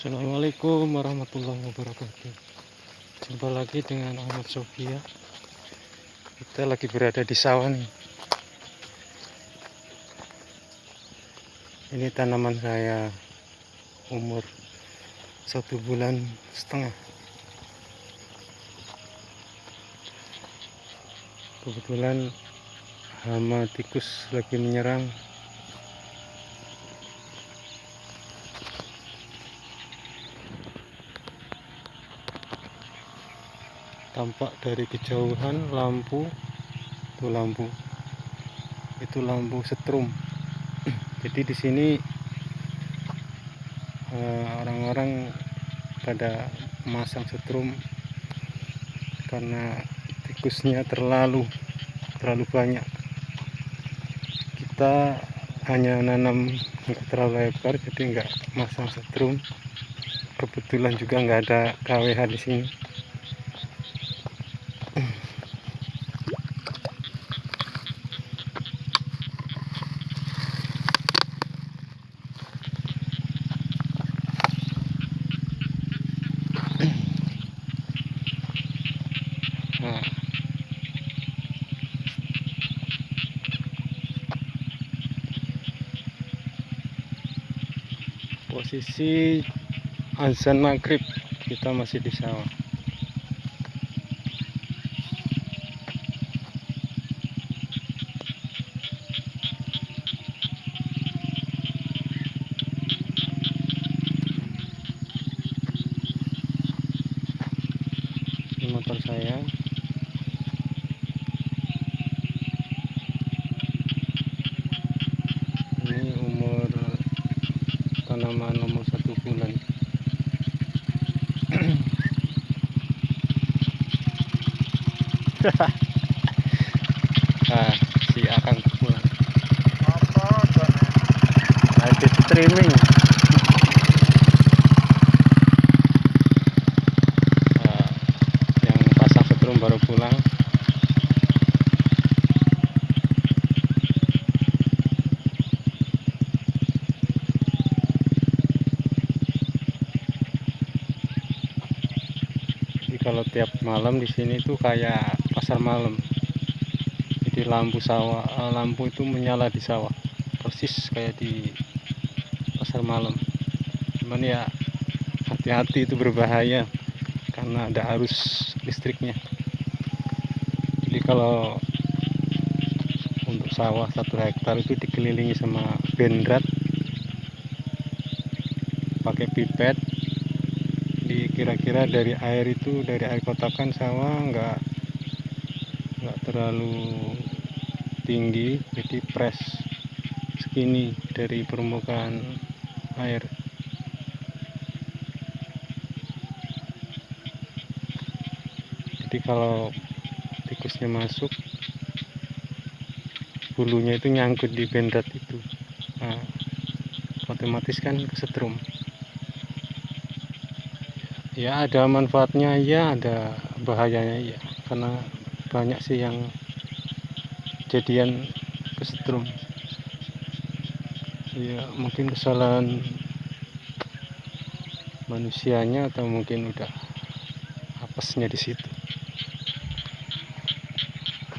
Assalamualaikum warahmatullahi wabarakatuh. Jumpa lagi dengan Ahmad Sofia Kita lagi berada di sawah nih. Ini tanaman saya Umur Satu bulan setengah. Kebetulan Hama tikus lagi menyerang tampak dari kejauhan lampu itu lampu itu lampu setrum. Jadi di sini eh, orang-orang pada masang setrum karena tikusnya terlalu terlalu banyak. Kita hanya nanam nggak terlalu lebar jadi nggak masang setrum. Kebetulan juga nggak ada KWH di sini Posisi azan maghrib kita masih di sawah. Ini motor saya. ini umur tanaman nomor satu bulan. Nah si akan pulang habis streaming nah, yang pasang setrum baru pulang Jadi kalau tiap malam di sini tuh kayak pasar malam. Jadi lampu sawah, eh, lampu itu menyala di sawah, persis kayak di pasar malam. Cuman ya hati-hati itu berbahaya karena ada arus listriknya. Jadi kalau untuk sawah satu hektar itu dikelilingi sama bendrat pakai pipet di kira-kira dari air itu dari air kotakan sawah nggak nggak terlalu tinggi. Jadi press segini dari permukaan air. Jadi kalau tikusnya masuk bulunya itu nyangkut di bendrat itu. Nah, otomatis kan kesetrum ya ada manfaatnya ya ada bahayanya ya karena banyak sih yang kejadian kesetrum. Ya mungkin kesalahan manusianya atau mungkin udah apesnya di situ.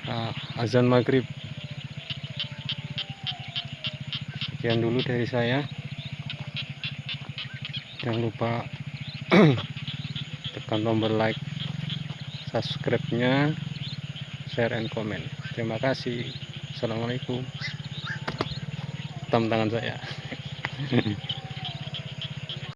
Nah, azan maghrib. Sekian dulu dari saya. Jangan lupa tekan tombol like subscribe nya share and comment. Terima kasih. Assalamualaikum. Tangan saya